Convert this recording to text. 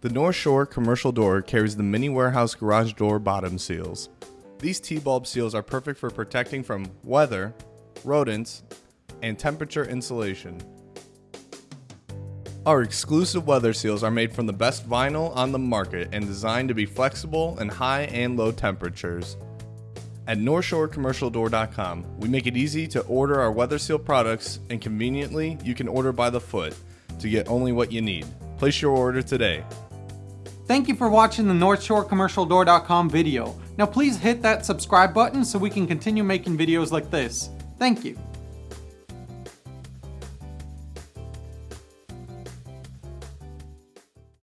The North Shore commercial door carries the mini warehouse garage door bottom seals. These T-bulb seals are perfect for protecting from weather, rodents, and temperature insulation. Our exclusive weather seals are made from the best vinyl on the market and designed to be flexible in high and low temperatures. At NorthshoreCommercialDoor.com, we make it easy to order our weather seal products and conveniently you can order by the foot to get only what you need. Place your order today. Thank you for watching the NorthshoreCommercialDoor.com video. Now please hit that subscribe button so we can continue making videos like this. Thank you.